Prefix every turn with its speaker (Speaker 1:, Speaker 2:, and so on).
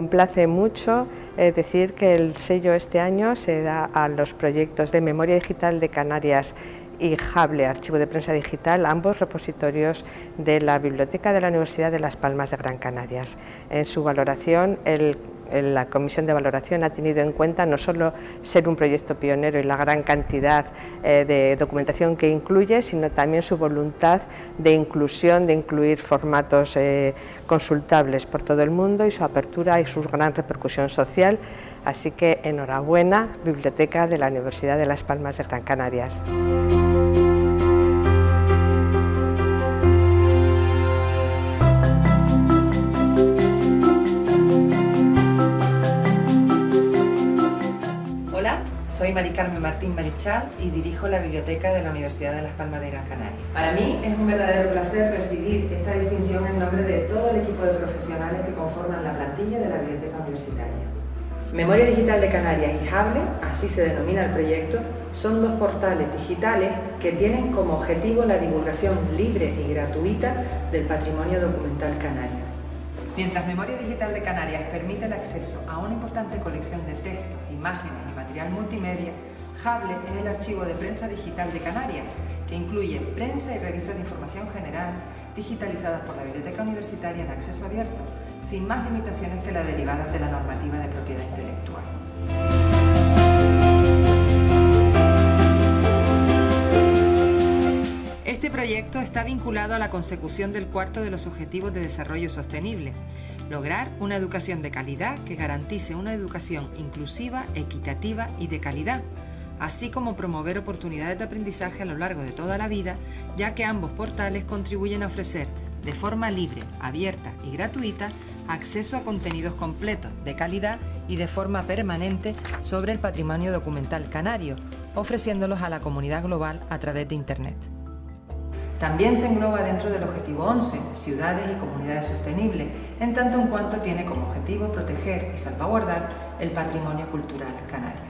Speaker 1: complace mucho decir que el sello este año se da a los proyectos de Memoria Digital de Canarias y Hable, Archivo de Prensa Digital, ambos repositorios de la Biblioteca de la Universidad de Las Palmas de Gran Canarias. En su valoración, la Comisión de Valoración ha tenido en cuenta no solo ser un proyecto pionero y la gran cantidad eh, de documentación que incluye, sino también su voluntad de inclusión, de incluir formatos eh, consultables por todo el mundo y su apertura y su gran repercusión social. Así que enhorabuena, Biblioteca de la Universidad de Las Palmas de Gran Canarias.
Speaker 2: Soy Mari Carmen Martín Marichal y dirijo la Biblioteca de la Universidad de Las Palmas de Gran Canaria. Para mí es un verdadero placer recibir esta distinción en nombre de todo el equipo de profesionales que conforman la plantilla de la Biblioteca Universitaria. Memoria Digital de Canarias y Hable, así se denomina el proyecto, son dos portales digitales que tienen como objetivo la divulgación libre y gratuita del patrimonio documental canario. Mientras Memoria Digital de Canarias permite el acceso a una importante colección de textos, imágenes material multimedia, Hable es el archivo de prensa digital de Canarias, que incluye prensa y revistas de información general digitalizadas por la Biblioteca Universitaria en acceso abierto, sin más limitaciones que las derivadas de la normativa de propiedad intelectual. Este proyecto está vinculado a la consecución del cuarto de los Objetivos de Desarrollo Sostenible, lograr una educación de calidad que garantice una educación inclusiva, equitativa y de calidad, así como promover oportunidades de aprendizaje a lo largo de toda la vida, ya que ambos portales contribuyen a ofrecer de forma libre, abierta y gratuita acceso a contenidos completos, de calidad y de forma permanente sobre el patrimonio documental canario, ofreciéndolos a la comunidad global a través de Internet. También se engloba dentro del objetivo 11, ciudades y comunidades sostenibles, en tanto en cuanto tiene como objetivo proteger y salvaguardar el patrimonio cultural canario.